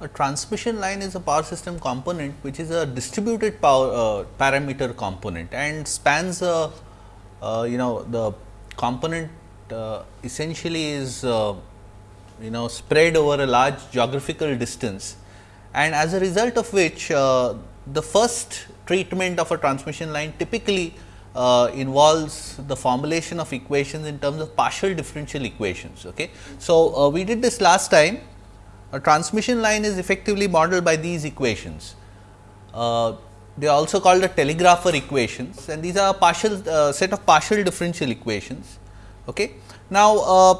A transmission line is a power system component which is a distributed power uh, parameter component and spans a uh, you know the component uh, essentially is uh, you know spread over a large geographical distance and as a result of which uh, the first treatment of a transmission line typically uh, involves the formulation of equations in terms of partial differential equations. Okay. So, uh, we did this last time a transmission line is effectively modeled by these equations. Uh, they are also called the telegrapher equations and these are a partial uh, set of partial differential equations. Okay. Now, uh,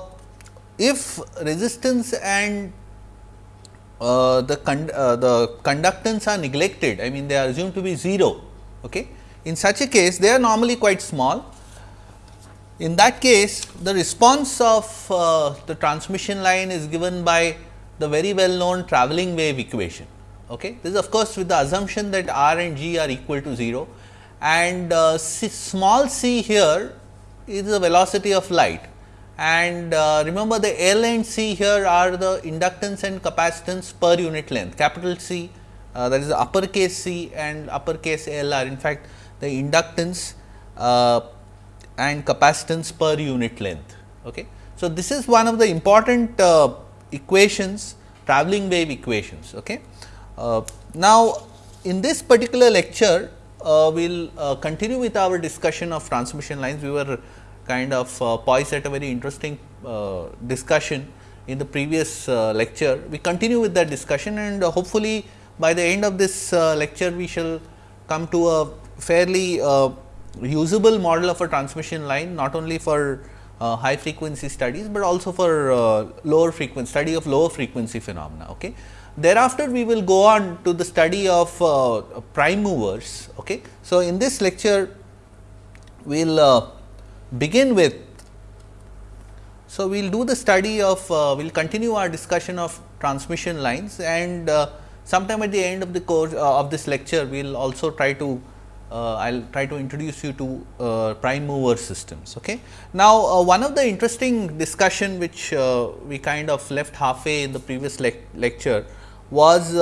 if resistance and uh, the, con uh, the conductance are neglected, I mean they are assumed to be 0. Okay. In such a case, they are normally quite small. In that case, the response of uh, the transmission line is given by the very well known travelling wave equation. Okay. This is of course, with the assumption that r and g are equal to 0 and uh, c, small c here is the velocity of light and uh, remember the L and C here are the inductance and capacitance per unit length capital C uh, that is the uppercase C and uppercase L are in fact the inductance uh, and capacitance per unit length. Okay. So, this is one of the important uh, equations travelling wave equations. Okay. Uh, now, in this particular lecture uh, we will continue with our discussion of transmission lines. We were kind of uh, poised at a very interesting uh, discussion in the previous uh, lecture. We continue with that discussion and uh, hopefully, by the end of this uh, lecture we shall come to a fairly uh, usable model of a transmission line not only for high frequency studies, but also for lower frequency study of lower frequency phenomena. Okay. Thereafter, we will go on to the study of prime movers. Okay. So, in this lecture we will begin with. So, we will do the study of, uh, we will continue our discussion of transmission lines and uh, sometime at the end of the course uh, of this lecture, we will also try to, I uh, will try to introduce you to uh, prime mover systems. Okay. Now, uh, one of the interesting discussion which we kind of left halfway in the previous le lecture was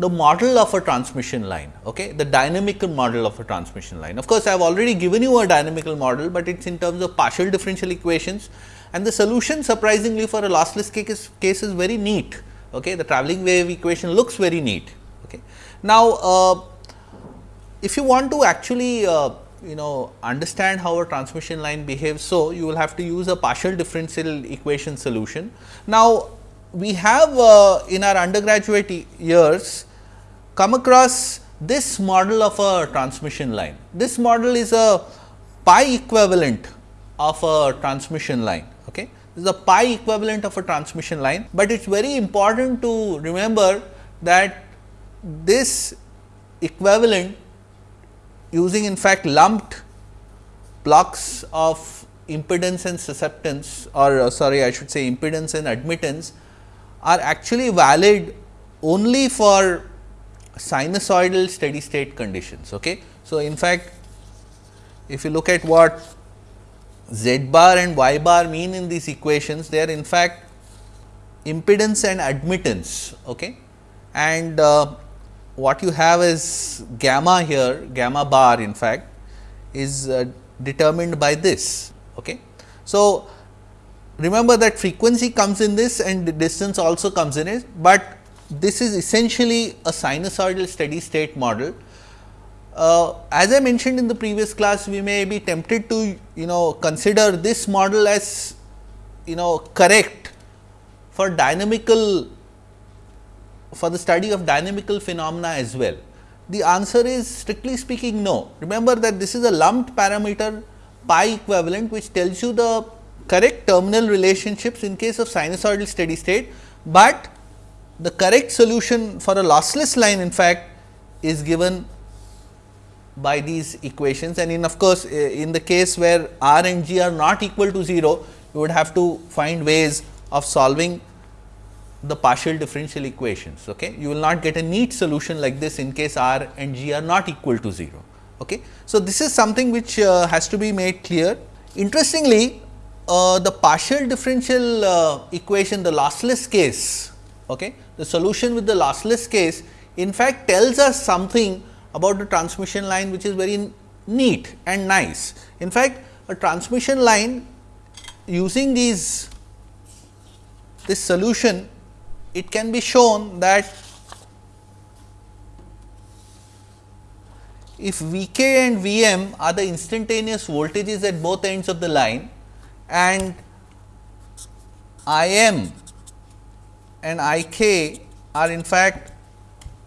the model of a transmission line, okay, the dynamical model of a transmission line. Of course, I have already given you a dynamical model, but it is in terms of partial differential equations and the solution surprisingly for a lossless case, case is very neat. Okay. The travelling wave equation looks very neat. Okay. Now, uh, if you want to actually uh, you know understand how a transmission line behaves, so you will have to use a partial differential equation solution. Now, we have uh, in our undergraduate years come across this model of a transmission line. This model is a pi equivalent of a transmission line. Okay. This is a pi equivalent of a transmission line, but it is very important to remember that this equivalent using in fact lumped blocks of impedance and susceptance or uh, sorry I should say impedance and admittance are actually valid only for sinusoidal steady state conditions. Okay. So, in fact, if you look at what z bar and y bar mean in these equations, they are in fact impedance and admittance. Okay. And uh, what you have is gamma here, gamma bar in fact is uh, determined by this. Okay. So, remember that frequency comes in this and the distance also comes in it, but this is essentially a sinusoidal steady state model. Uh, as I mentioned in the previous class, we may be tempted to you know consider this model as you know correct for dynamical for the study of dynamical phenomena as well. The answer is strictly speaking no. Remember that this is a lumped parameter pi equivalent which tells you the correct terminal relationships in case of sinusoidal steady state, but the correct solution for a lossless line in fact is given by these equations and in of course, in the case where r and g are not equal to 0, you would have to find ways of solving the partial differential equations. Okay. You will not get a neat solution like this in case r and g are not equal to 0. Okay. So, this is something which uh, has to be made clear. Interestingly, uh, the partial differential uh, equation, the lossless case Okay. The solution with the lossless case in fact tells us something about the transmission line which is very neat and nice. In fact, a transmission line using these this solution it can be shown that if V k and V m are the instantaneous voltages at both ends of the line and I m and I k are in fact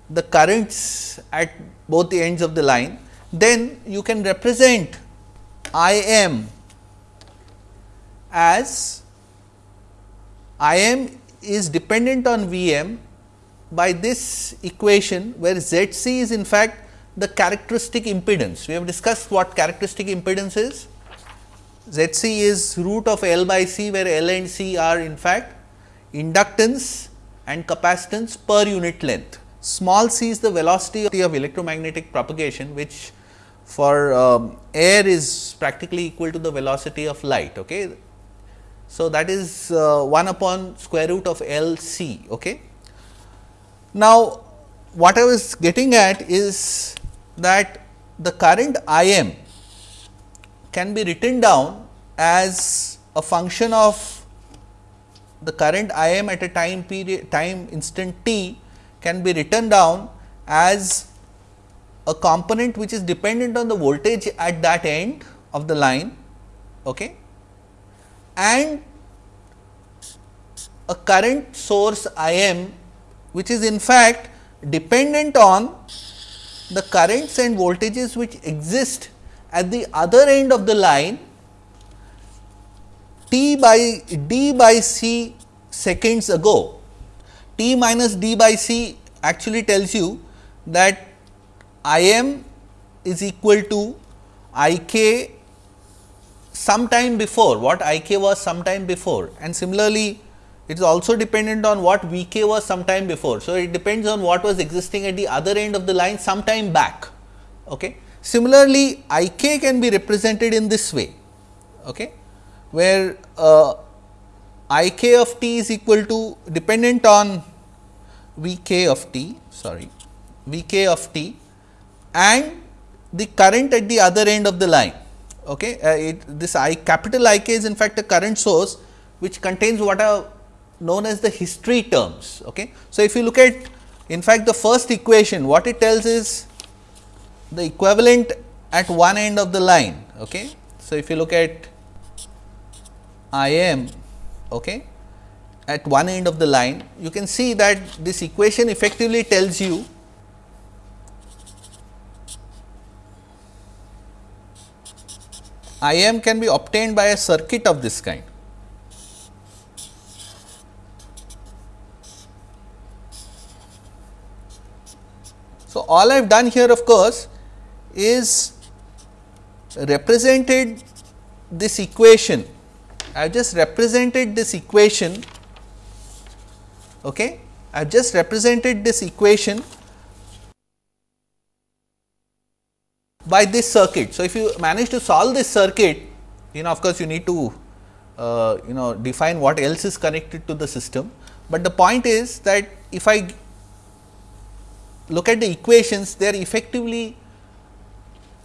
the currents at both the ends of the line, then you can represent I m as I m is dependent on V m by this equation where Z c is in fact the characteristic impedance. We have discussed what characteristic impedance is. Z c is root of L by C where L and C are in fact inductance and capacitance per unit length. Small c is the velocity of electromagnetic propagation which for um, air is practically equal to the velocity of light. Okay. So, that is uh, 1 upon square root of L c. Okay. Now, what I was getting at is that the current I m can be written down as a function of the current I m at a time period time instant t can be written down as a component which is dependent on the voltage at that end of the line okay, and a current source I m which is in fact dependent on the currents and voltages which exist at the other end of the line t by d by c seconds ago. t minus d by c actually tells you that I m is equal to I k sometime before what I k was sometime before and similarly it is also dependent on what V k was sometime before. So, it depends on what was existing at the other end of the line sometime back. Okay. Similarly, I k can be represented in this way, okay, where uh, I k of t is equal to dependent on V k of t sorry V k of t and the current at the other end of the line. Okay. Uh, it, this I capital I k is in fact a current source which contains what are known as the history terms. Okay. So, if you look at in fact, the first equation what it tells is the equivalent at one end of the line. Okay. So, if you look at I m okay, at one end of the line, you can see that this equation effectively tells you I m can be obtained by a circuit of this kind. So, all I have done here of course, is represented this equation. I have just represented this equation. Okay. I have just represented this equation by this circuit. So, if you manage to solve this circuit, you know of course, you need to uh, you know define what else is connected to the system, but the point is that if I look at the equations, they are effectively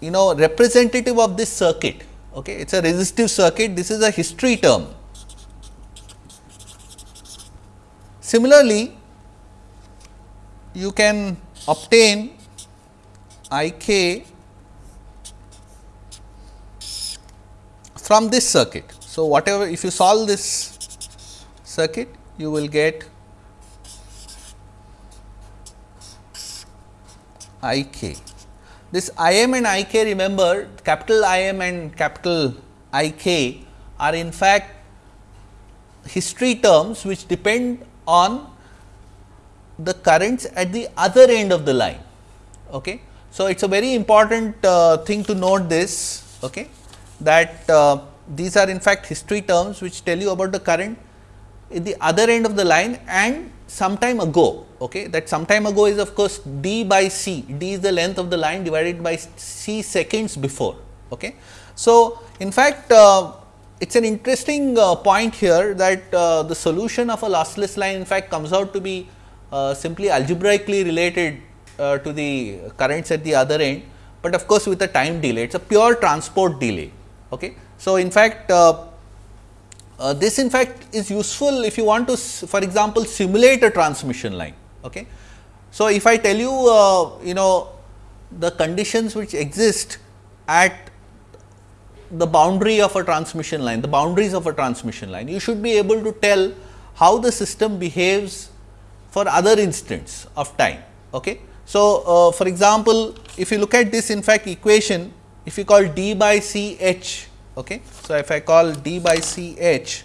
you know representative of this circuit. Okay. It is a resistive circuit, this is a history term. Similarly, you can obtain I k from this circuit. So, whatever if you solve this circuit, you will get I k. This I m and I k remember capital I m and capital I k are in fact history terms which depend on the currents at the other end of the line. Okay. So, it is a very important uh, thing to note this okay, that uh, these are in fact history terms which tell you about the current at the other end of the line and some time ago. Okay, that some time ago is of course d by c, d is the length of the line divided by c seconds before. Okay. So, in fact, uh, it is an interesting uh, point here that uh, the solution of a lossless line in fact comes out to be uh, simply algebraically related uh, to the currents at the other end, but of course, with a time delay it is a pure transport delay. Okay. So, in fact, uh, uh, this in fact is useful if you want to for example, simulate a transmission line. Okay. So, if I tell you you know the conditions which exist at the boundary of a transmission line, the boundaries of a transmission line, you should be able to tell how the system behaves for other instants of time. Okay. So, uh, for example, if you look at this in fact equation, if you call d by c h, okay. so if I call d by c h,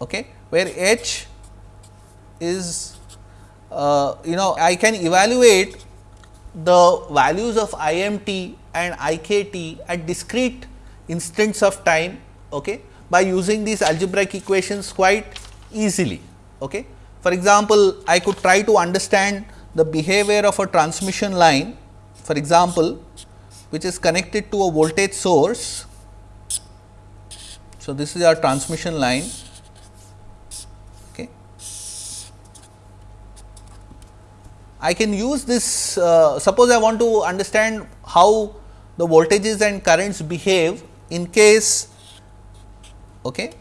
okay, where h is uh, you know I can evaluate the values of IMT and IKT at discrete instants of time okay, by using these algebraic equations quite easily. Okay. For example, I could try to understand the behavior of a transmission line for example, which is connected to a voltage source. So, this is our transmission line Okay. I can use this uh, suppose I want to understand how the voltages and currents behave in case okay,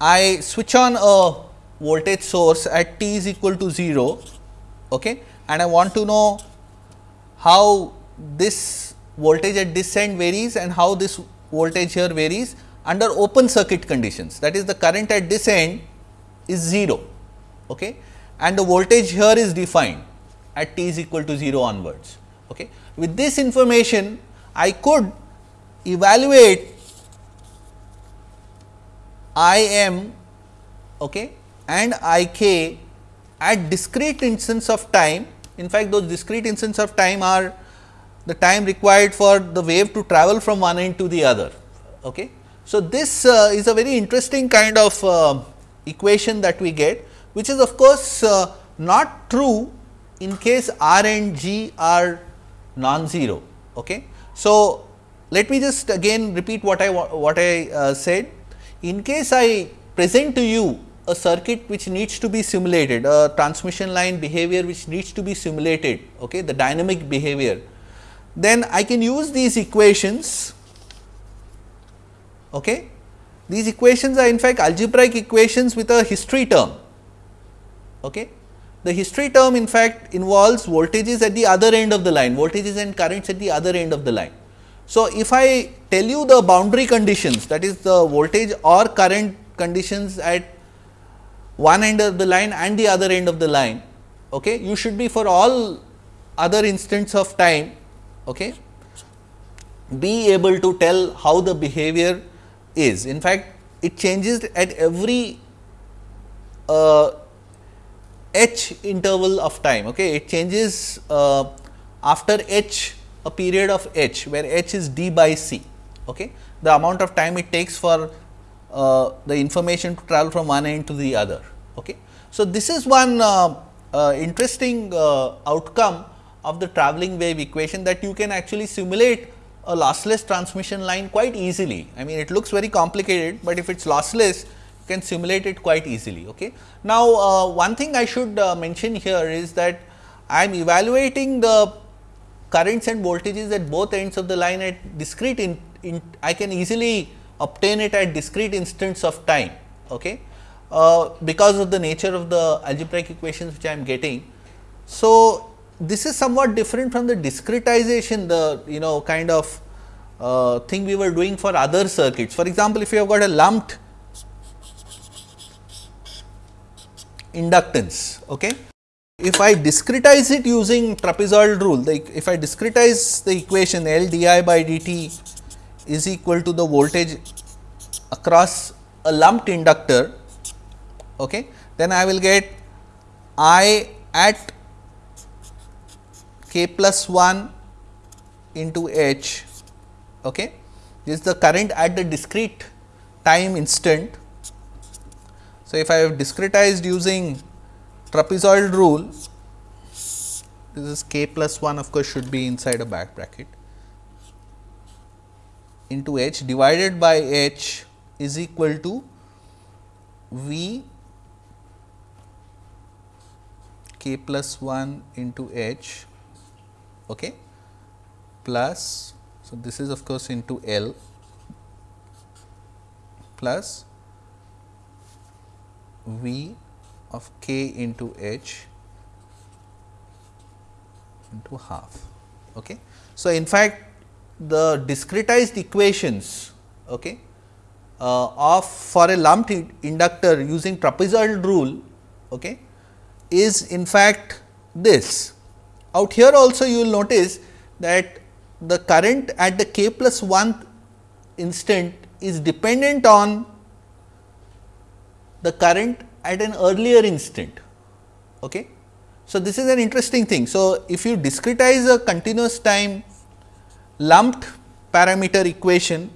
I switch on a voltage source at t is equal to 0 okay, and I want to know how this voltage at this end varies and how this voltage here varies under open circuit conditions that is the current at this end is 0 okay, and the voltage here is defined at t is equal to 0 onwards. Okay. With this information, I could evaluate I m okay, and I k at discrete instants of time. In fact, those discrete instants of time are the time required for the wave to travel from one end to the other. Okay. So, this uh, is a very interesting kind of uh, equation that we get, which is of course, uh, not true in case R and G are non-zero. Okay. So, let me just again repeat what I what I uh, said. In case I present to you a circuit which needs to be simulated, a transmission line behavior which needs to be simulated, okay, the dynamic behavior, then I can use these equations. Okay. These equations are in fact algebraic equations with a history term. Okay. The history term in fact involves voltages at the other end of the line, voltages and currents at the other end of the line. So, if I tell you the boundary conditions that is the voltage or current conditions at one end of the line and the other end of the line, okay, you should be for all other instants of time okay, be able to tell how the behavior is. In fact, it changes at every uh, h interval of time. Okay. It changes uh, after h a period of h where h is d by c. Okay. The amount of time it takes for uh, the information to travel from one end to the other. Okay. So, this is one uh, uh interesting uh, outcome of the travelling wave equation that you can actually simulate a lossless transmission line quite easily. I mean it looks very complicated, but if it is lossless you can simulate it quite easily. Okay. Now, uh, one thing I should uh, mention here is that I am evaluating the currents and voltages at both ends of the line at discrete in, in I can easily obtain it at discrete instants of time okay, uh, because of the nature of the algebraic equations which I am getting. So, this is somewhat different from the discretization the you know kind of uh, thing we were doing for other circuits. For example, if you have got a lumped inductance. Okay. If I discretize it using trapezoidal rule, the, if I discretize the equation L di by dt is equal to the voltage across a lumped inductor, okay, then I will get I at k plus 1 into h. Okay. This is the current at the discrete time instant so, if I have discretized using trapezoidal rule, this is k plus 1 of course, should be inside a back bracket. Into h divided by h is equal to v k plus 1 into h okay, plus so this is of course into L plus V of k into h into half. Okay. So, in fact, the discretized equations okay, uh, of for a lumped inductor using trapezoidal rule okay, is in fact this. Out here also you will notice that the current at the k plus 1 instant is dependent on the current at an earlier instant. Okay. So, this is an interesting thing. So, if you discretize a continuous time lumped parameter equation,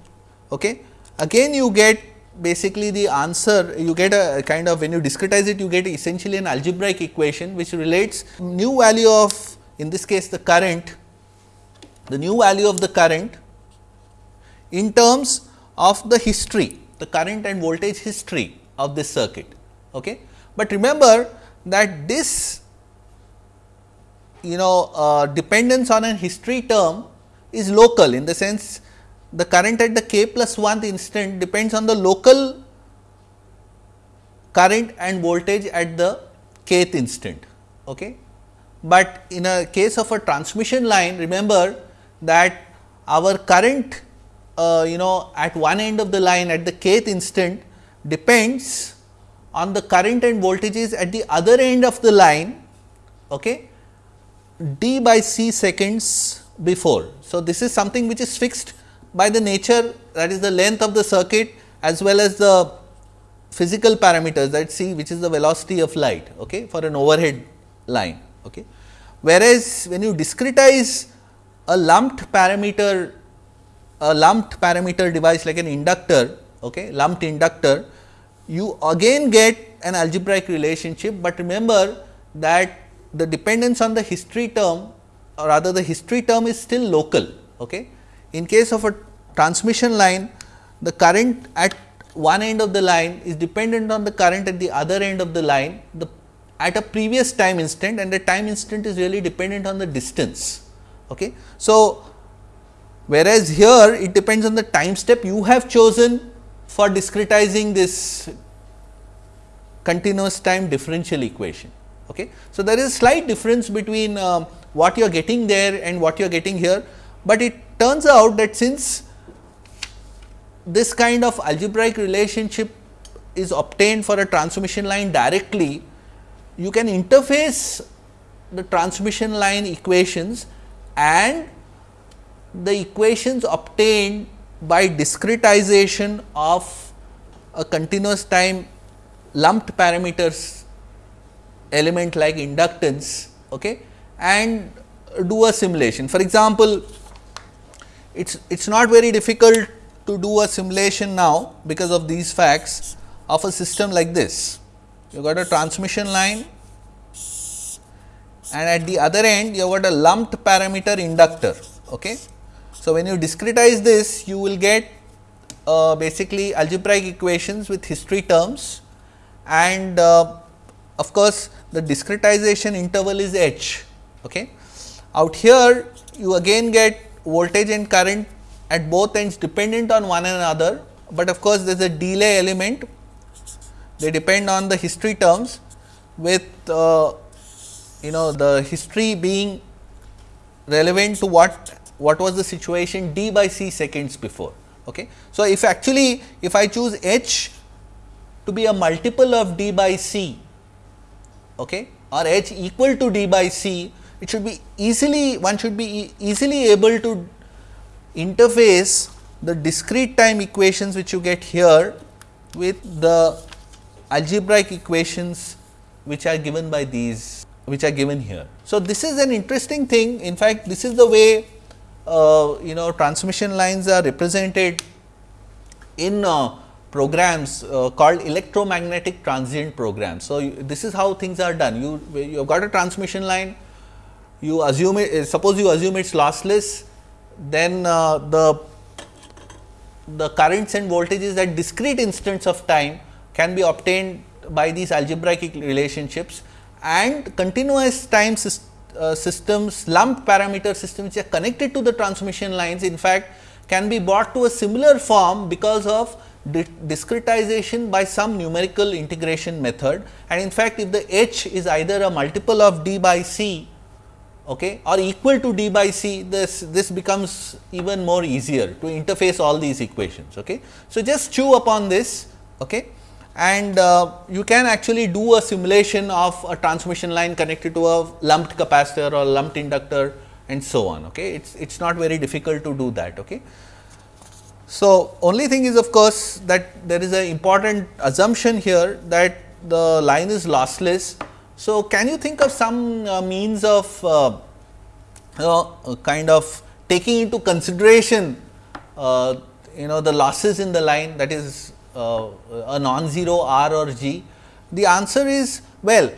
okay, again you get basically the answer you get a kind of when you discretize it you get essentially an algebraic equation which relates new value of in this case the current the new value of the current in terms of the history the current and voltage history of this circuit. Okay. But remember that this you know uh, dependence on a history term is local in the sense the current at the k plus 1th instant depends on the local current and voltage at the kth instant. Okay. But in a case of a transmission line remember that our current uh, you know at one end of the line at the kth instant depends on the current and voltages at the other end of the line okay, d by c seconds before. So, this is something which is fixed by the nature that is the length of the circuit as well as the physical parameters that c which is the velocity of light okay, for an overhead line. Okay. Whereas, when you discretize a lumped parameter a lumped parameter device like an inductor okay, lumped inductor you again get an algebraic relationship, but remember that the dependence on the history term or rather the history term is still local. Okay. In case of a transmission line, the current at one end of the line is dependent on the current at the other end of the line the at a previous time instant and the time instant is really dependent on the distance. Okay. So, whereas here it depends on the time step you have chosen for discretizing this continuous time differential equation. Okay. So, there is slight difference between uh, what you are getting there and what you are getting here, but it turns out that since this kind of algebraic relationship is obtained for a transmission line directly, you can interface the transmission line equations and the equations obtained by discretization of a continuous time lumped parameters element like inductance okay, and do a simulation. For example, it is it's not very difficult to do a simulation now because of these facts of a system like this. You got a transmission line and at the other end you got a lumped parameter inductor. Okay. So, when you discretize this you will get uh, basically algebraic equations with history terms and uh, of course, the discretization interval is h. Okay. Out here you again get voltage and current at both ends dependent on one another, but of course, there is a delay element they depend on the history terms with uh, you know the history being relevant to what what was the situation d by c seconds before. Okay. So, if actually if I choose h to be a multiple of d by c okay, or h equal to d by c, it should be easily one should be easily able to interface the discrete time equations which you get here with the algebraic equations which are given by these which are given here. So, this is an interesting thing in fact, this is the way uh, you know transmission lines are represented in uh, programs uh, called electromagnetic transient programs. So, you, this is how things are done you you have got a transmission line you assume it suppose you assume it is lossless then uh, the the currents and voltages at discrete instants of time can be obtained by these algebraic relationships and continuous time uh, systems, lumped parameter systems which are connected to the transmission lines in fact can be brought to a similar form because of discretization by some numerical integration method. And in fact if the h is either a multiple of d by c okay, or equal to d by c this this becomes even more easier to interface all these equations. Okay. So, just chew upon this okay, and uh, you can actually do a simulation of a transmission line connected to a lumped capacitor or lumped inductor and so on. Okay. It is it is not very difficult to do that. Okay. So, only thing is of course, that there is an important assumption here that the line is lossless. So, can you think of some uh, means of uh, know, kind of taking into consideration uh, you know the losses in the line that is uh, a non-zero R or G? The answer is well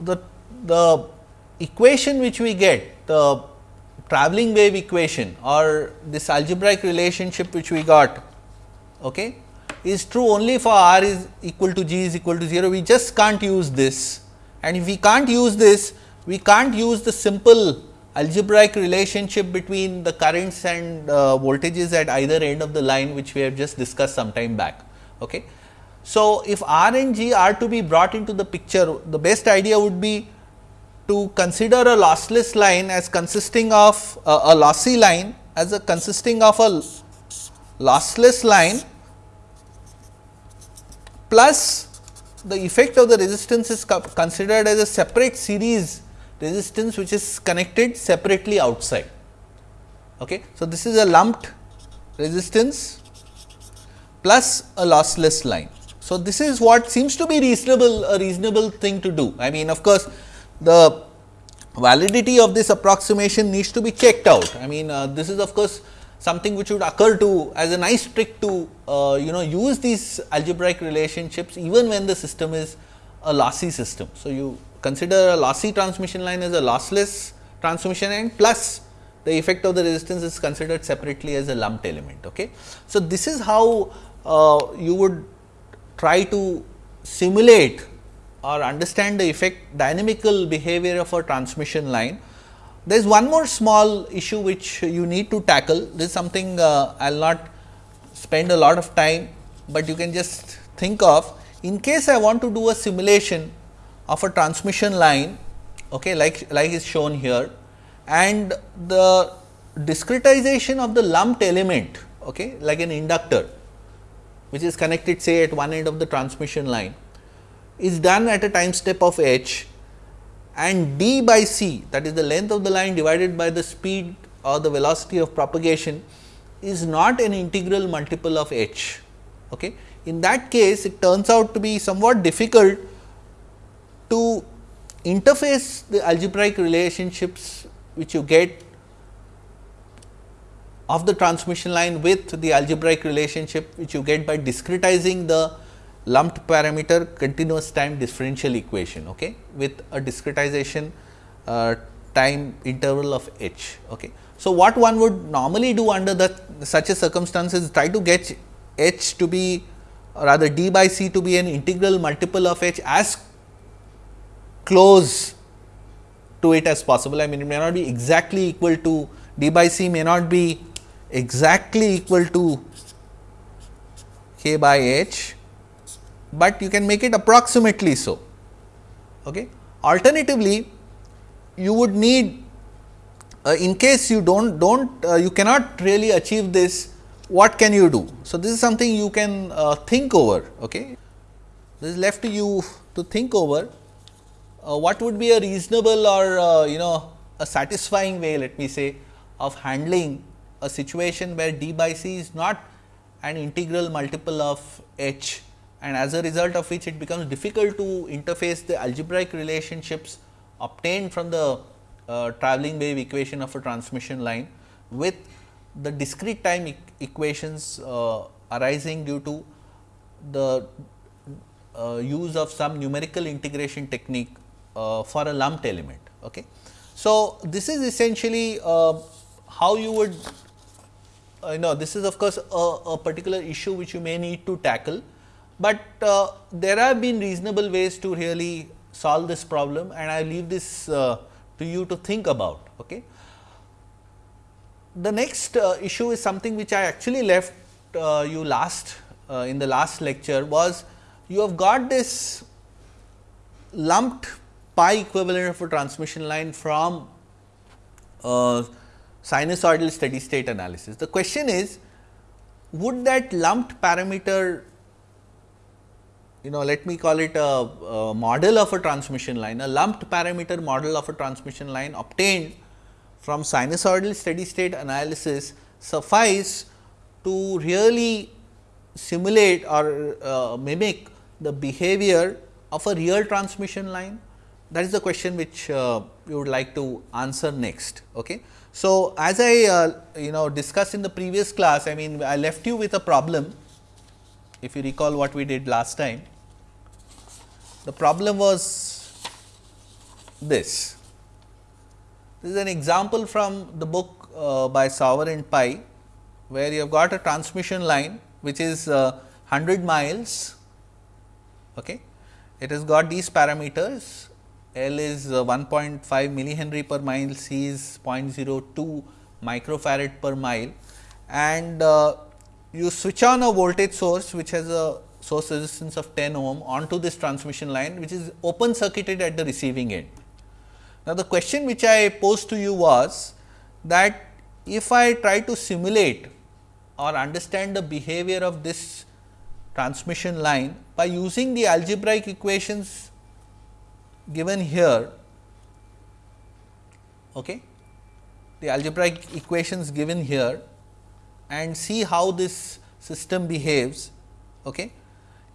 the, the equation which we get the travelling wave equation or this algebraic relationship which we got okay, is true only for R is equal to G is equal to 0. We just can't use this and if we can't use this, we can't use the simple algebraic relationship between the currents and uh, voltages at either end of the line which we have just discussed some time back. Okay. So, if R and G are to be brought into the picture, the best idea would be to consider a lossless line as consisting of uh, a lossy line as a consisting of a lossless line plus the effect of the resistance is considered as a separate series resistance which is connected separately outside. Okay. So, this is a lumped resistance plus a lossless line. So, this is what seems to be reasonable a reasonable thing to do. I mean of course, the validity of this approximation needs to be checked out. I mean uh, this is of course, something which would occur to as a nice trick to uh, you know use these algebraic relationships even when the system is a lossy system. So, you consider a lossy transmission line as a lossless transmission line plus the effect of the resistance is considered separately as a lumped element. Okay. So, this is how uh, you would try to simulate or understand the effect dynamical behavior of a transmission line. There is one more small issue which you need to tackle. This is something uh, I will not spend a lot of time, but you can just think of in case I want to do a simulation of a transmission line okay, like, like is shown here and the discretization of the lumped element okay, like an inductor which is connected say at one end of the transmission line is done at a time step of h and d by c that is the length of the line divided by the speed or the velocity of propagation is not an integral multiple of h. Okay. In that case it turns out to be somewhat difficult to interface the algebraic relationships which you get of the transmission line with the algebraic relationship which you get by discretizing the lumped parameter continuous time differential equation okay, with a discretization uh, time interval of h. Okay. So, what one would normally do under that such a circumstances try to get h to be rather d by c to be an integral multiple of h as close to it as possible. I mean it may not be exactly equal to d by c may not be exactly equal to k by h, but you can make it approximately so. Okay. Alternatively, you would need uh, in case you do not do not uh, you cannot really achieve this what can you do. So, this is something you can uh, think over. Okay. This is left to you to think over uh, what would be a reasonable or uh, you know a satisfying way let me say of handling a situation where d by c is not an integral multiple of h and as a result of which it becomes difficult to interface the algebraic relationships obtained from the uh, travelling wave equation of a transmission line with the discrete time e equations uh, arising due to the uh, use of some numerical integration technique uh, for a lumped element. Okay. So, this is essentially uh, how you would uh, you know this is of course a, a, particular issue which you may need to tackle, but uh, there have been reasonable ways to really solve this problem and I leave this uh, to you to think about. Okay. The next uh, issue is something which I actually left uh, you last in the last lecture was you have got this lumped pi equivalent of a transmission line from uh, sinusoidal steady state analysis. The question is would that lumped parameter you know let me call it a, a, model of a transmission line a lumped parameter model of a transmission line obtained from sinusoidal steady state analysis suffice to really simulate or uh, mimic the behavior of a real transmission line that is the question which uh, we would like to answer next. Okay. So, as I uh, you know discussed in the previous class, I mean I left you with a problem if you recall what we did last time. The problem was this. This is an example from the book uh, by Sauer and Pai, where you have got a transmission line which is uh, 100 miles. Okay. It has got these parameters L is uh, 1.5 millihenry per mile, C is 0.02 microfarad per mile and uh, you switch on a voltage source which has a source resistance of 10 ohm onto this transmission line which is open circuited at the receiving end. Now, the question which I posed to you was that if I try to simulate or understand the behavior of this transmission line by using the algebraic equations given here okay the algebraic equations given here and see how this system behaves okay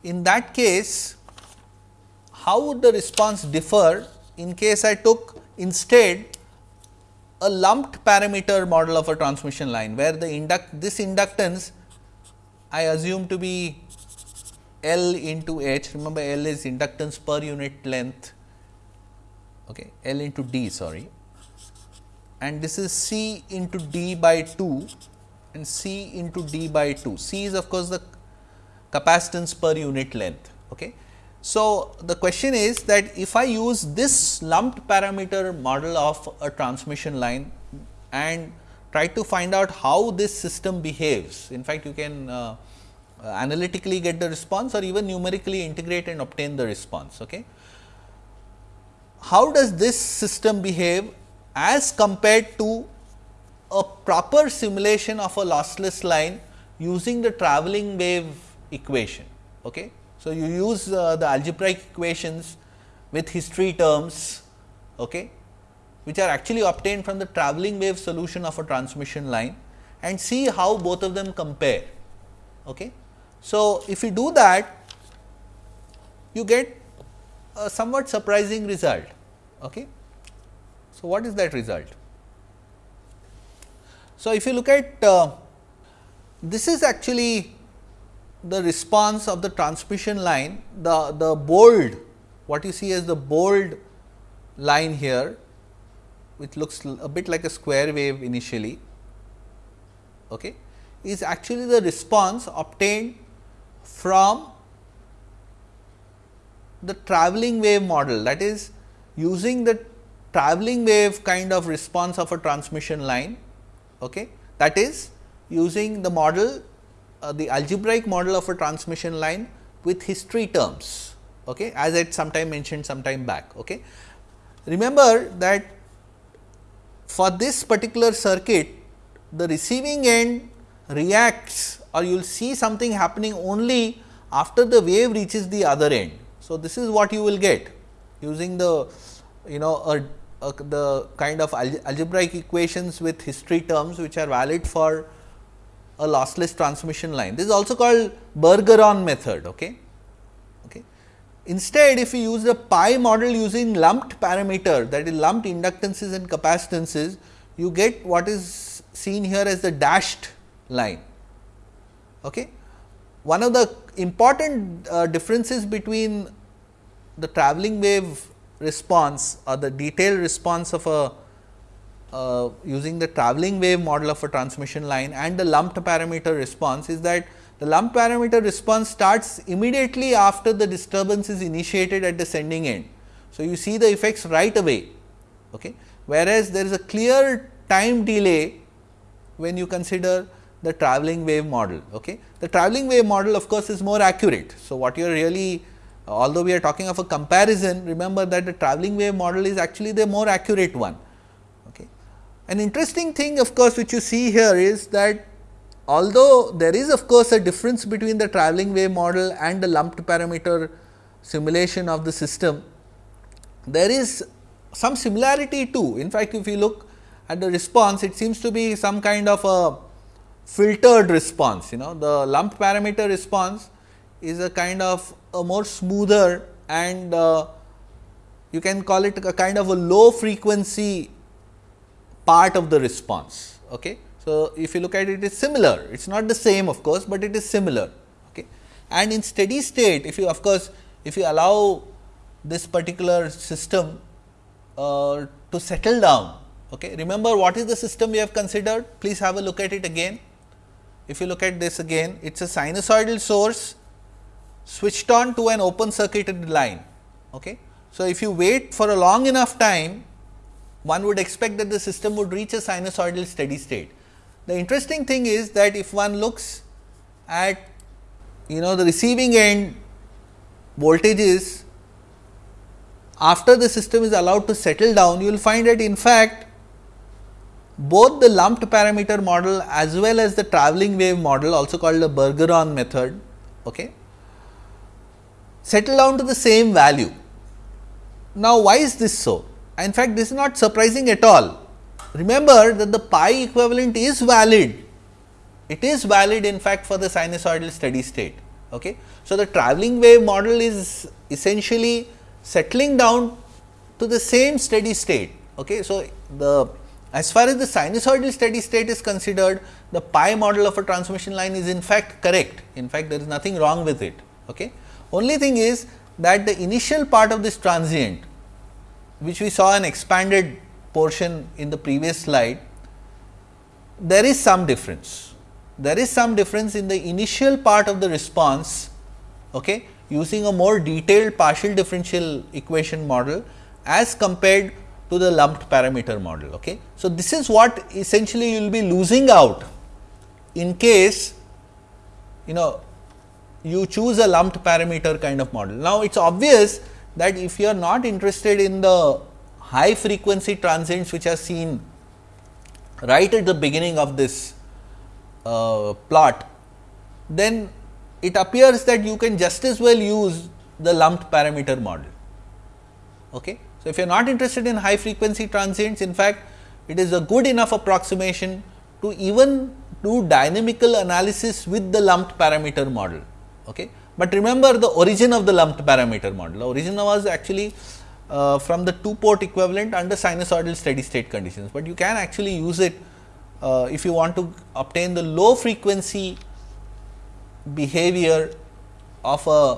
in that case how would the response differ in case i took instead a lumped parameter model of a transmission line where the induct this inductance I assume to be L into H. Remember L is inductance per unit length. Okay, L into D sorry. And this is C into D by 2 and C into D by 2. C is of course, the capacitance per unit length. Okay. So, the question is that if I use this lumped parameter model of a transmission line and try to find out how this system behaves. In fact, you can uh, analytically get the response or even numerically integrate and obtain the response. Okay how does this system behave as compared to a proper simulation of a lossless line using the travelling wave equation. Okay. So, you use uh, the algebraic equations with history terms okay, which are actually obtained from the travelling wave solution of a transmission line and see how both of them compare. Okay. So, if you do that you get a somewhat surprising result. Okay. So, what is that result? So, if you look at uh, this is actually the response of the transmission line, the, the bold what you see as the bold line here which looks a bit like a square wave initially okay, is actually the response obtained from the travelling wave model that is using the travelling wave kind of response of a transmission line okay. that is using the model uh, the algebraic model of a transmission line with history terms okay, as I sometime mentioned sometime back. Okay. Remember that for this particular circuit the receiving end reacts or you will see something happening only after the wave reaches the other end. So, this is what you will get using the you know a, a, the kind of algebraic equations with history terms which are valid for a lossless transmission line. This is also called Bergeron method. Okay. Okay. Instead, if you use the pi model using lumped parameter that is lumped inductances and capacitances, you get what is seen here as the dashed line. Okay. One of the important uh, differences between the travelling wave response or the detailed response of a uh, using the travelling wave model of a transmission line and the lumped parameter response is that the lumped parameter response starts immediately after the disturbance is initiated at the sending end. So, you see the effects right away, okay? whereas there is a clear time delay when you consider the travelling wave model. Okay? The travelling wave model of course, is more accurate. So, what you are really although we are talking of a comparison remember that the travelling wave model is actually the more accurate one. An interesting thing of course, which you see here is that although there is of course, a difference between the travelling wave model and the lumped parameter simulation of the system, there is some similarity too. In fact, if you look at the response, it seems to be some kind of a filtered response. You know, the lumped parameter response is a kind of a more smoother and uh, you can call it a kind of a low frequency part of the response. Okay. So, if you look at it, it is similar, it is not the same of course, but it is similar. Okay. And in steady state, if you of course, if you allow this particular system uh, to settle down. Okay. Remember what is the system we have considered? Please have a look at it again. If you look at this again, it is a sinusoidal source switched on to an open circuited line. Okay. So, if you wait for a long enough time, one would expect that the system would reach a sinusoidal steady state. The interesting thing is that if one looks at you know the receiving end voltages after the system is allowed to settle down, you will find that in fact, both the lumped parameter model as well as the travelling wave model also called the Bergeron method, okay, settle down to the same value. Now, why is this so? In fact, this is not surprising at all. Remember that the pi equivalent is valid. It is valid in fact for the sinusoidal steady state. Okay. So, the travelling wave model is essentially settling down to the same steady state. Okay. So, the as far as the sinusoidal steady state is considered, the pi model of a transmission line is in fact correct. In fact, there is nothing wrong with it. Okay. Only thing is that the initial part of this transient, which we saw an expanded portion in the previous slide, there is some difference. There is some difference in the initial part of the response okay, using a more detailed partial differential equation model as compared to the lumped parameter model. Okay. So, this is what essentially you will be losing out in case you know you choose a lumped parameter kind of model. Now, it is obvious that if you are not interested in the high frequency transients which are seen right at the beginning of this uh, plot, then it appears that you can just as well use the lumped parameter model. Okay. So, if you are not interested in high frequency transients, in fact, it is a good enough approximation to even do dynamical analysis with the lumped parameter model. Okay. But remember the origin of the lumped parameter model, the origin was actually uh, from the two port equivalent under sinusoidal steady state conditions, but you can actually use it uh, if you want to obtain the low frequency behavior of a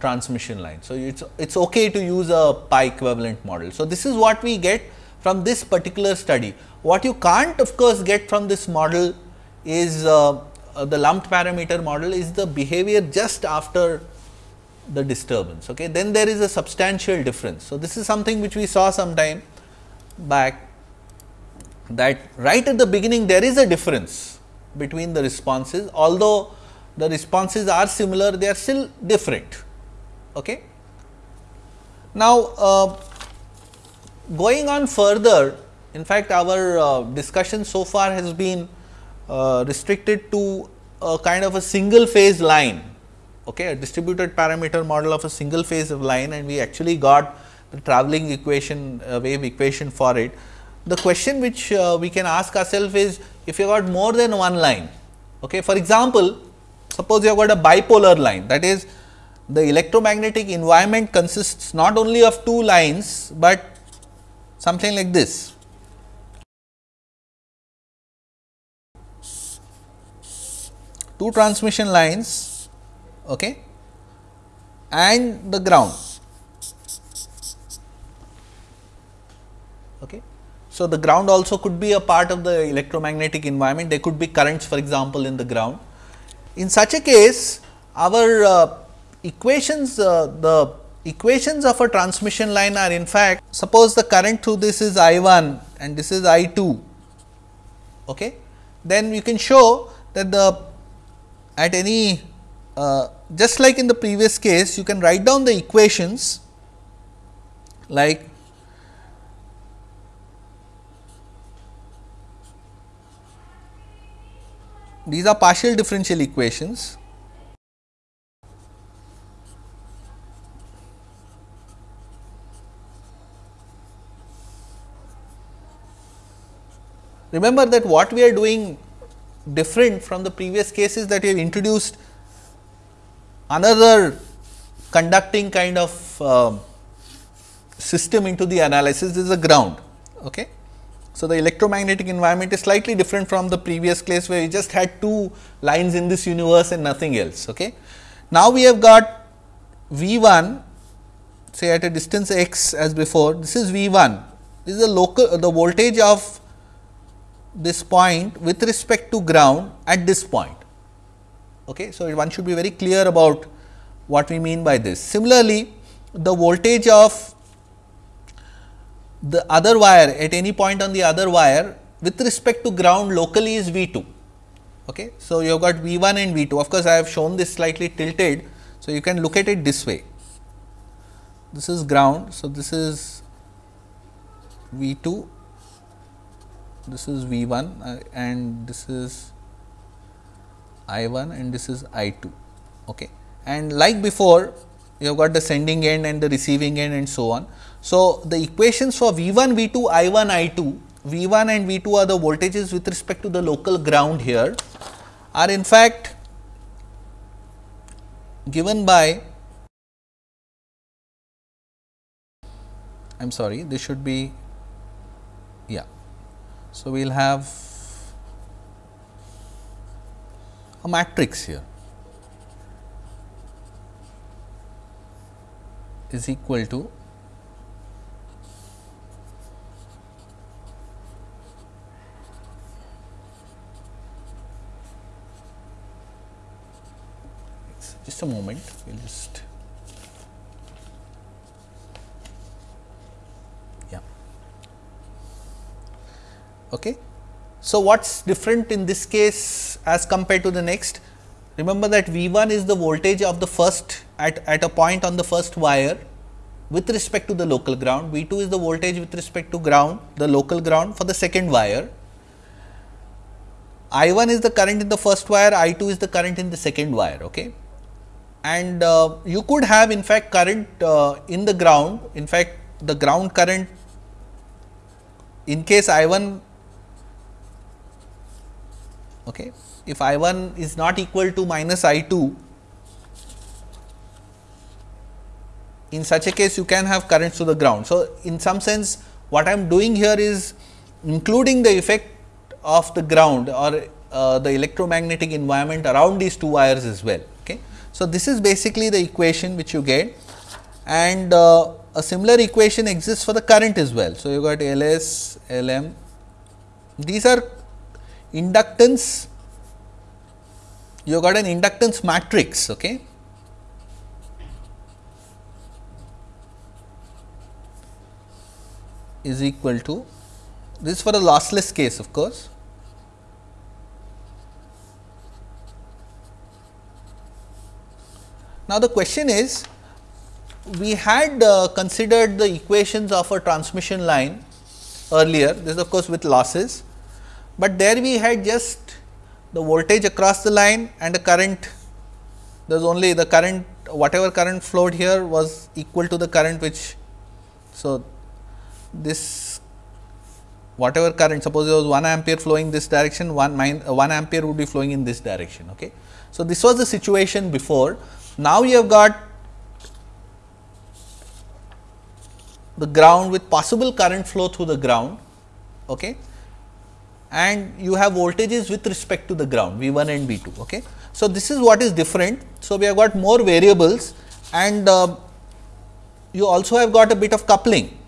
transmission line. So, it is it's okay to use a pi equivalent model. So, this is what we get from this particular study. What you can't of course, get from this model is uh, uh, the lumped parameter model is the behavior just after the disturbance. Okay. Then there is a substantial difference. So, this is something which we saw some time back that right at the beginning there is a difference between the responses, although the responses are similar, they are still different. Okay. Now, uh, going on further, in fact, our uh, discussion so far has been uh, restricted to a kind of a single phase line, okay, a distributed parameter model of a single phase of line and we actually got the travelling equation uh, wave equation for it. The question which uh, we can ask ourselves is if you got more than one line, okay, for example, Suppose you have got a bipolar line that is the electromagnetic environment consists not only of two lines, but something like this. Two transmission lines okay, and the ground. Okay. So, the ground also could be a part of the electromagnetic environment, there could be currents for example, in the ground. In such a case, our uh, equations, uh, the equations of a transmission line are in fact, suppose the current through this is I 1 and this is I 2, okay, then we can show that the at any uh, just like in the previous case you can write down the equations like these are partial differential equations. Remember that what we are doing different from the previous cases that we have introduced another conducting kind of uh, system into the analysis is a ground. Okay. So, the electromagnetic environment is slightly different from the previous case where we just had two lines in this universe and nothing else. Okay. Now, we have got V 1 say at a distance x as before this is V 1 this is the local the voltage of this point with respect to ground at this point. Okay. So, one should be very clear about what we mean by this. Similarly, the voltage of the other wire at any point on the other wire with respect to ground locally is V 2. Okay. So, you have got V 1 and V 2 of course, I have shown this slightly tilted. So, you can look at it this way this is ground. So, this is V 2 this is V 1 uh, and this is I 1 and this is I 2. Okay. And like before you have got the sending end and the receiving end and so on. So, the equations for V 1 V 2 I 1 I 2 V 1 and V 2 are the voltages with respect to the local ground here are in fact given by I am sorry this should be so, we will have a matrix here. Is equal to just a moment. We will just Okay. So, what is different in this case as compared to the next? Remember that V 1 is the voltage of the first at, at a point on the first wire with respect to the local ground, V 2 is the voltage with respect to ground, the local ground for the second wire. I 1 is the current in the first wire, I 2 is the current in the second wire. Okay. And uh, you could have in fact current uh, in the ground, in fact the ground current in case I 1 Okay. If I 1 is not equal to minus I 2, in such a case you can have currents to the ground. So, in some sense what I am doing here is including the effect of the ground or uh, the electromagnetic environment around these two wires as well. Okay. So, this is basically the equation which you get and uh, a similar equation exists for the current as well. So, you got L s, L m these are inductance you got an inductance matrix okay? Is equal to this is for a lossless case of course. Now the question is we had uh, considered the equations of a transmission line earlier. This is of course with losses but there we had just the voltage across the line and the current there is only the current whatever current flowed here was equal to the current which. So, this whatever current suppose there was 1 ampere flowing this direction 1 uh, 1 ampere would be flowing in this direction. Okay. So, this was the situation before now you have got the ground with possible current flow through the ground. Okay and you have voltages with respect to the ground V 1 and V 2. Okay. So, this is what is different. So, we have got more variables and uh, you also have got a bit of coupling.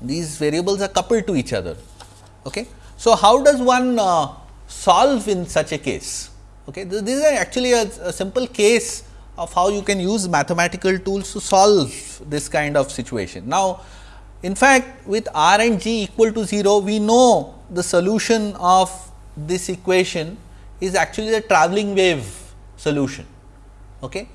these variables are coupled to each other. Okay. So, how does one uh, solve in such a case? Okay. This, this is actually a, a, simple case of how you can use mathematical tools to solve this kind of situation. Now, in fact, with r and g equal to 0, we know the solution of this equation is actually the travelling wave solution. Okay.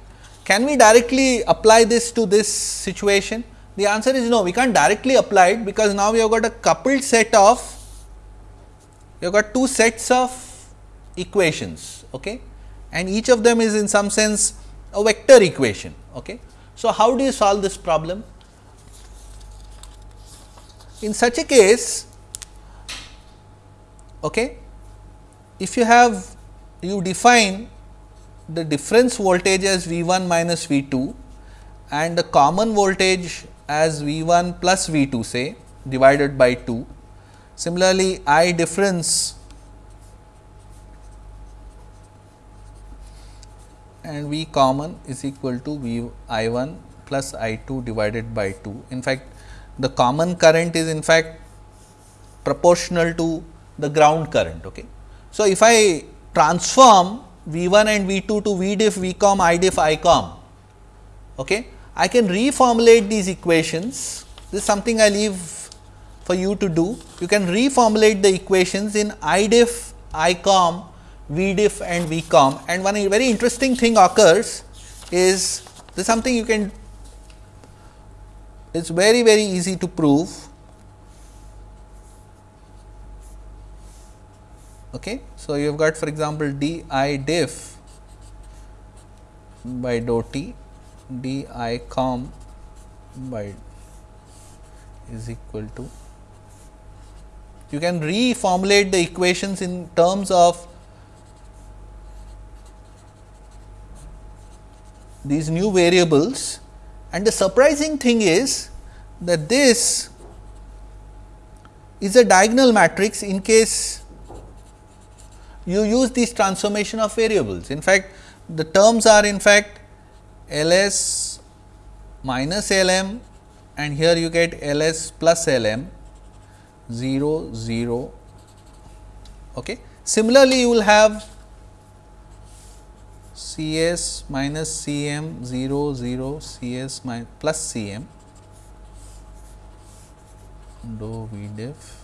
Can we directly apply this to this situation? The answer is no, we can't directly apply it because now we have got a coupled set of, we have got two sets of equations okay? and each of them is in some sense a vector equation. Okay? So, how do you solve this problem? In such a case, okay, if you have you define the difference voltage as V 1 minus V 2 and the common voltage as V 1 plus V 2 say divided by 2. Similarly, I difference and V common is equal to V I 1 plus I 2 divided by 2. In fact, the common current is in fact proportional to the ground current. Okay. So, if I transform V 1 and V 2 to V diff V com I diff I com, okay, I can reformulate these equations. This is something I leave for you to do. You can reformulate the equations in I diff I com VDIF and VCOM and one very interesting thing occurs is this is something you can it is very very easy to prove. Okay. So, you have got for example, d i diff by dou t d i com by is equal to you can reformulate the equations in terms of these new variables and the surprising thing is that this is a diagonal matrix in case you use this transformation of variables. In fact, the terms are in fact L s minus L m and here you get L s plus L m 0 0. Okay. Similarly, you will have C s minus C m 0 0 C s plus C m dou V diff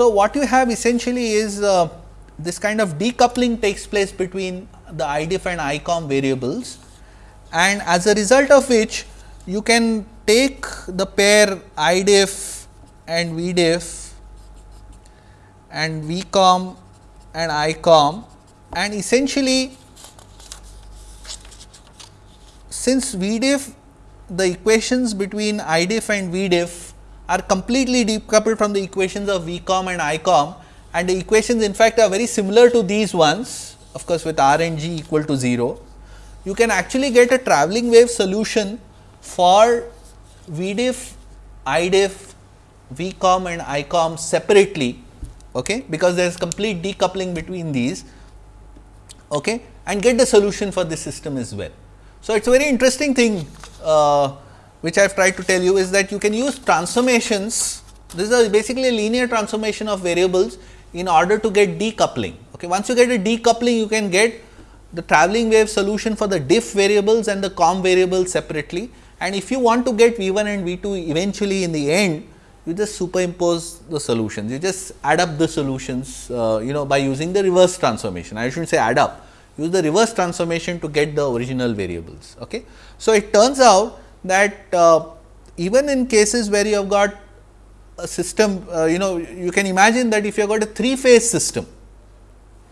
So, what you have essentially is uh, this kind of decoupling takes place between the IDIF and ICOM variables. And as a result of which you can take the pair IDIF and VDIF and VCOM and ICOM and essentially since VDIF the equations between IDIF and VDIF are completely decoupled from the equations of VCOM and ICOM and the equations in fact are very similar to these ones of course, with R and G equal to 0. You can actually get a travelling wave solution for VDIF, IDIF, VCOM and ICOM separately okay, because there is complete decoupling between these okay, and get the solution for this system as well. So, it is a very interesting thing uh, which I have tried to tell you is that you can use transformations. This is basically a linear transformation of variables in order to get decoupling. Okay. Once you get a decoupling, you can get the travelling wave solution for the diff variables and the com variables separately. And if you want to get V 1 and V 2 eventually in the end, you just superimpose the solutions. You just add up the solutions, uh, you know, by using the reverse transformation. I should not say add up, use the reverse transformation to get the original variables. Okay. So, it turns out that uh, even in cases where you have got a system, uh, you know, you can imagine that if you have got a three phase system.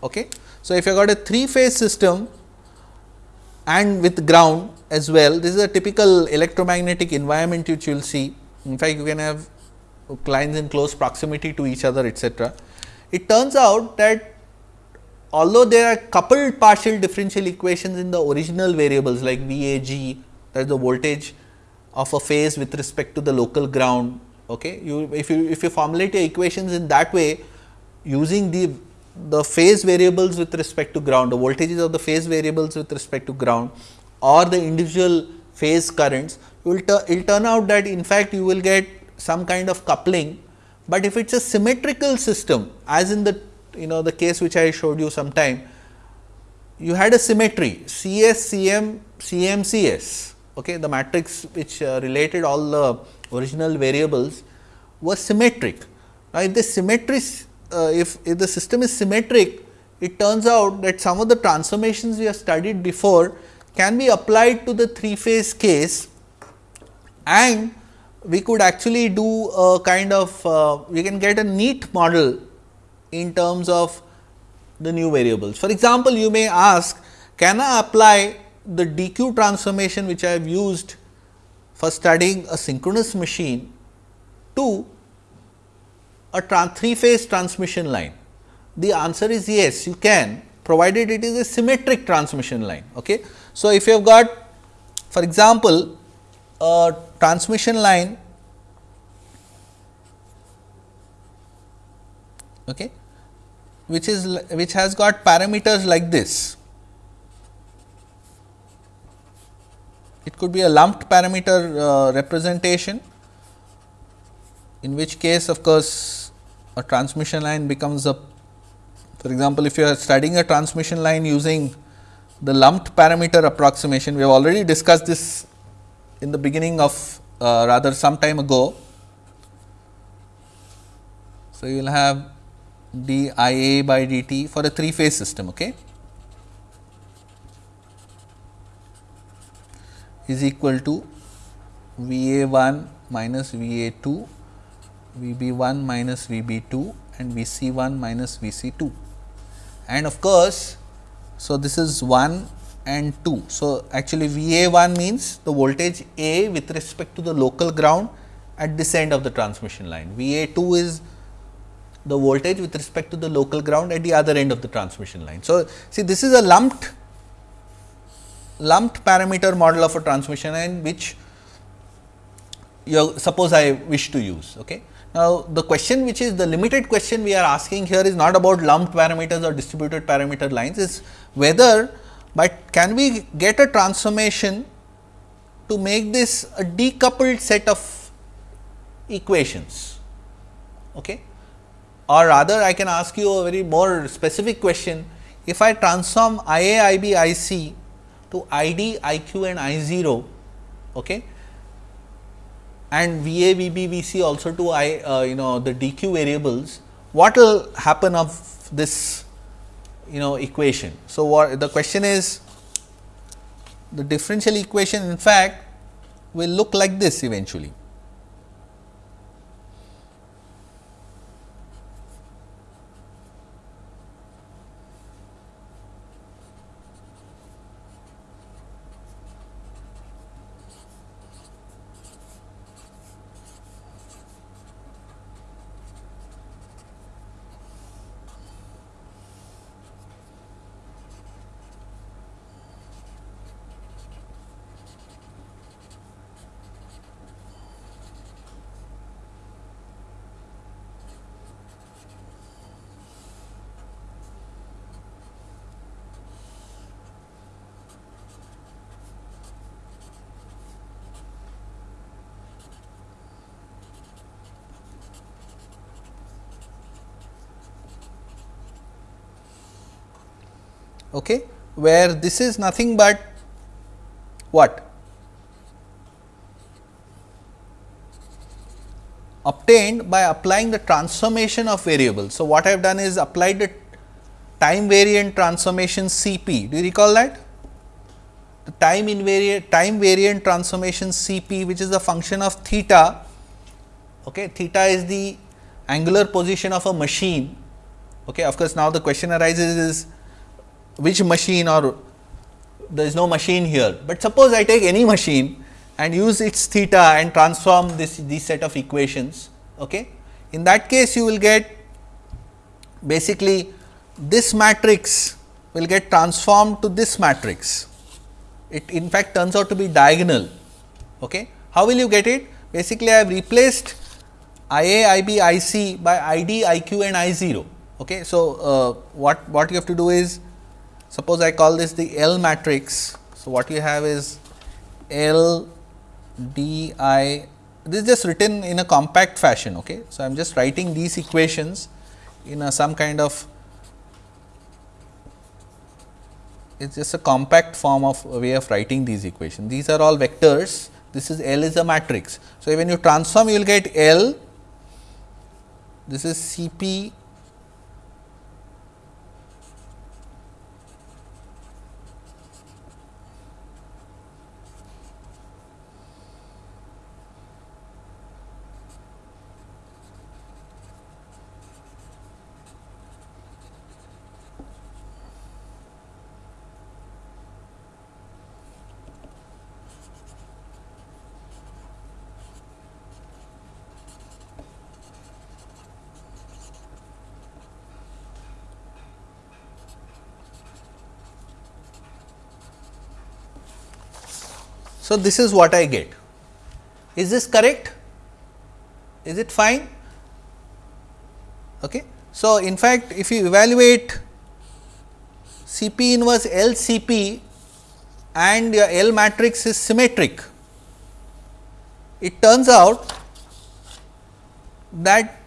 Okay. So, if you have got a three phase system and with ground as well, this is a typical electromagnetic environment which you will see. In fact, you can have lines in close proximity to each other etc. It turns out that although there are coupled partial differential equations in the original variables like V A G that is the voltage of a phase with respect to the local ground. Okay. You if you if you formulate your equations in that way using the the phase variables with respect to ground, the voltages of the phase variables with respect to ground or the individual phase currents, it will, turn out that in fact, you will get some kind of coupling, but if it is a symmetrical system as in the you know the case which I showed you sometime, you had a symmetry CS, CM, CM, CS, okay, the matrix which uh, related all the original variables was symmetric. Now, if this symmetry uh, if, if the system is symmetric, it turns out that some of the transformations we have studied before can be applied to the three phase case and we could actually do a kind of uh, we can get a neat model in terms of the new variables. For example, you may ask can I apply the DQ transformation which I have used for studying a synchronous machine to a three phase transmission line? The answer is yes, you can provided it is a symmetric transmission line. Okay. So, if you have got for example, a transmission line okay, which is which has got parameters like this. It could be a lumped parameter uh, representation in which case of course, a transmission line becomes a for example, if you are studying a transmission line using the lumped parameter approximation, we have already discussed this in the beginning of uh, rather some time ago. So, you will have d I a by d t for a three phase system. Okay. Is equal to V a 1 minus V a 2 V b 1 minus V b 2 and V c 1 minus V c 2. And of course, so this is 1 and 2. So, actually V a 1 means the voltage A with respect to the local ground at this end of the transmission line. V a 2 is the voltage with respect to the local ground at the other end of the transmission line. So, see this is a lumped lumped parameter model of a transmission line which you suppose I wish to use. Okay. Now, the question which is the limited question we are asking here is not about lumped parameters or distributed parameter lines, is whether but can we get a transformation to make this a decoupled set of equations. Okay? Or rather I can ask you a very more specific question, if I transform I A, I B, I C to I D, I Q and I 0, okay, and V A, V B, V C also to I uh, you know the DQ variables, what will happen of this you know equation. So, what the question is the differential equation in fact will look like this eventually. okay, where this is nothing but what obtained by applying the transformation of variables. So, what I have done is applied the time variant transformation C p. Do you recall that? The time invariant time variant transformation C p which is a function of theta. Okay, theta is the angular position of a machine. Okay, of course, now the question arises is which machine or there is no machine here, but suppose I take any machine and use its theta and transform this this set of equations. Okay. In that case, you will get basically this matrix will get transformed to this matrix. it in fact turns out to be diagonal. Okay. How will you get it? Basically, I have replaced I A, I B, I C by I D, I Q and I 0. Okay. So, uh, what, what you have to do is suppose I call this the L matrix. So, what you have is L d i this is just written in a compact fashion. Okay. So, I am just writing these equations in a some kind of it is just a compact form of way of writing these equations. These are all vectors, this is L is a matrix. So, when you transform you will get L, this is C p So, this is what I get. Is this correct? Is it fine? Okay. So, in fact, if you evaluate C p inverse L C p and your L matrix is symmetric, it turns out that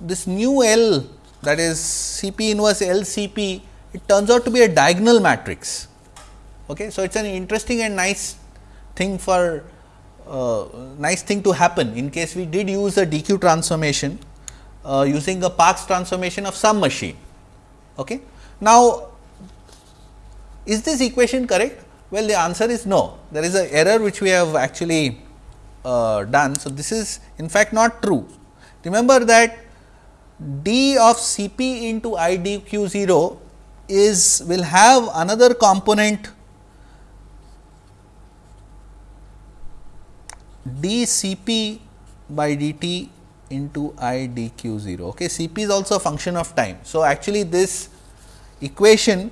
this new L that is C p inverse L C p it turns out to be a diagonal matrix. Okay. So, it is an interesting and nice thing for uh, nice thing to happen in case we did use a DQ transformation uh, using a Park's transformation of some machine. Okay. Now, is this equation correct? Well, the answer is no. There is an error which we have actually uh, done. So, this is in fact not true. Remember that d of C p into I d q 0 is will have another component dCp by dt into I dq 0. Okay. Cp is also a function of time. So, actually this equation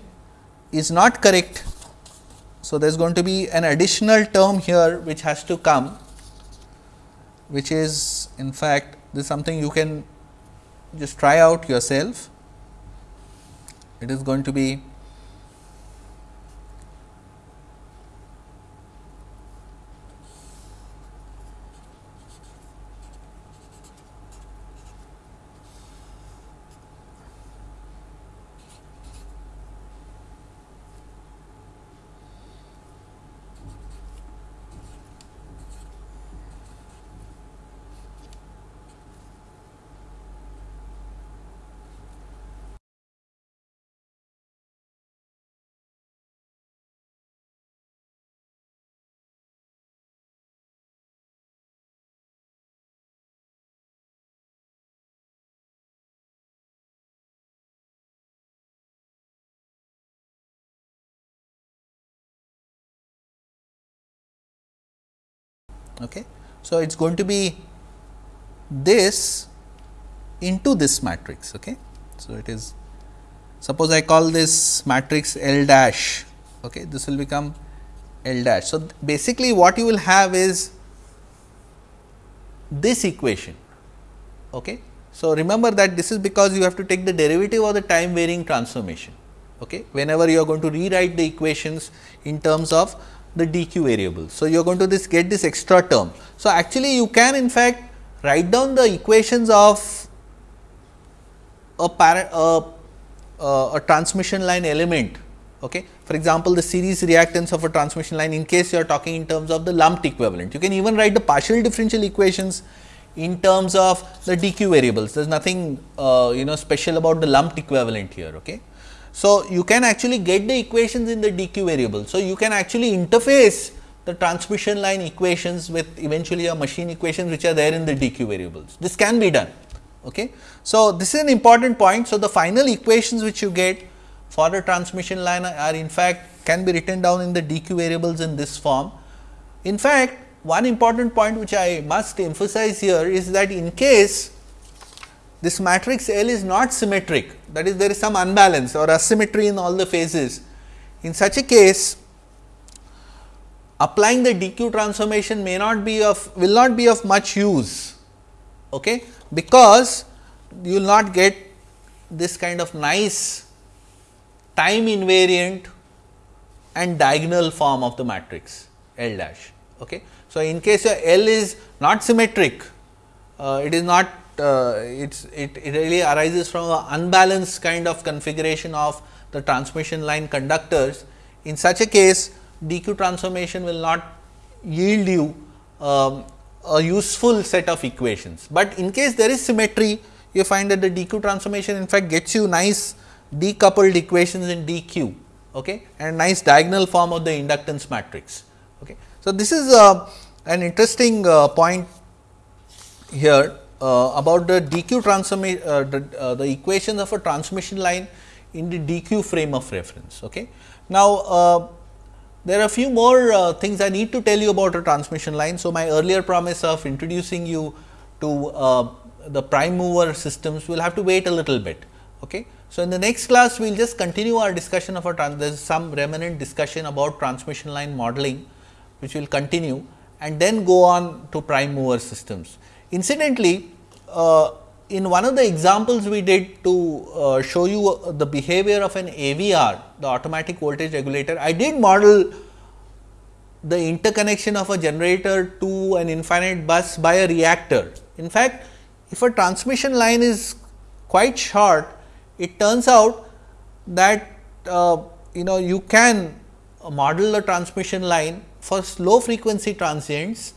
is not correct. So, there is going to be an additional term here which has to come which is in fact this is something you can just try out yourself. It is going to be Okay. So, it is going to be this into this matrix. Okay. So, it is suppose I call this matrix L dash, okay, this will become L dash. So, basically what you will have is this equation. Okay. So, remember that this is because you have to take the derivative of the time varying transformation. Okay. Whenever you are going to rewrite the equations in terms of the dq variable. So, you are going to this get this extra term. So, actually you can in fact write down the equations of a, parent, uh, uh, a transmission line element. Okay. For example, the series reactance of a transmission line in case you are talking in terms of the lumped equivalent. You can even write the partial differential equations in terms of the dq variables. There is nothing uh, you know special about the lumped equivalent here. Okay. So, you can actually get the equations in the dq variable. So, you can actually interface the transmission line equations with eventually a machine equations which are there in the dq variables. This can be done. Okay. So, this is an important point. So, the final equations which you get for the transmission line are in fact can be written down in the dq variables in this form. In fact, one important point which I must emphasize here is that in case this matrix L is not symmetric that is there is some unbalance or asymmetry in all the phases. In such a case applying the DQ transformation may not be of will not be of much use okay, because you will not get this kind of nice time invariant and diagonal form of the matrix L dash. Okay. So, in case your L is not symmetric, uh, it is not it's, it, it really arises from an unbalanced kind of configuration of the transmission line conductors. In such a case, DQ transformation will not yield you um, a useful set of equations, but in case there is symmetry you find that the DQ transformation in fact gets you nice decoupled equations in DQ okay, and nice diagonal form of the inductance matrix. Okay. So, this is uh, an interesting uh, point here uh, about the DQ transformation uh, the, uh, the equations of a transmission line in the DQ frame of reference. Okay. Now, uh, there are a few more uh, things I need to tell you about a transmission line. So, my earlier promise of introducing you to uh, the prime mover systems will have to wait a little bit. Okay. So, in the next class we will just continue our discussion of a trans there is some remnant discussion about transmission line modeling which will continue and then go on to prime mover systems. Incidentally, uh, in one of the examples we did to uh, show you uh, the behavior of an AVR, the automatic voltage regulator, I did model the interconnection of a generator to an infinite bus by a reactor. In fact, if a transmission line is quite short, it turns out that uh, you know you can model the transmission line for low frequency transients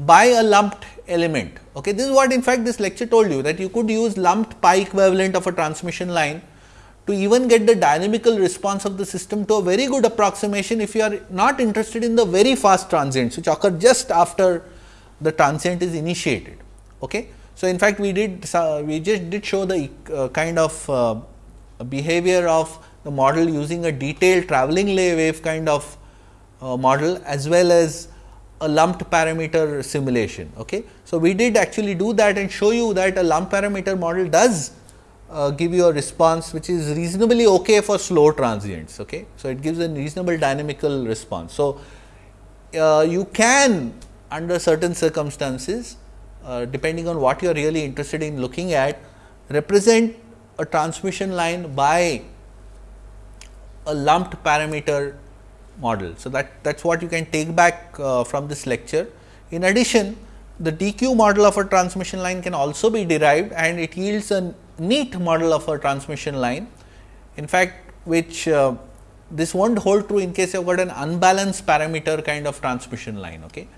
by a lumped element. Okay. This is what in fact this lecture told you that you could use lumped pi equivalent of a transmission line to even get the dynamical response of the system to a very good approximation if you are not interested in the very fast transients which occur just after the transient is initiated. Okay. So, in fact, we did uh, we just did show the uh, kind of uh, behavior of the model using a detailed travelling wave kind of uh, model as well as a lumped parameter simulation. Okay. So, we did actually do that and show you that a lumped parameter model does uh, give you a response which is reasonably okay for slow transients. Okay. So, it gives a reasonable dynamical response. So, uh, you can under certain circumstances uh, depending on what you are really interested in looking at represent a transmission line by a lumped parameter model. So, that that is what you can take back uh, from this lecture. In addition, the DQ model of a transmission line can also be derived and it yields a neat model of a transmission line. In fact, which uh, this will not hold true in case you have got an unbalanced parameter kind of transmission line. Okay.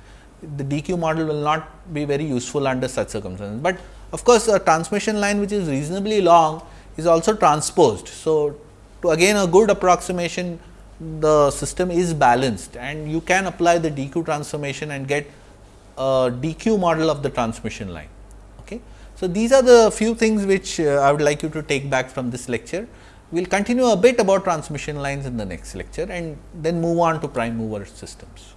The DQ model will not be very useful under such circumstances, but of course, a transmission line which is reasonably long is also transposed. So, to again a good approximation the system is balanced and you can apply the DQ transformation and get a DQ model of the transmission line. Okay. So, these are the few things which uh, I would like you to take back from this lecture. We will continue a bit about transmission lines in the next lecture and then move on to prime mover systems.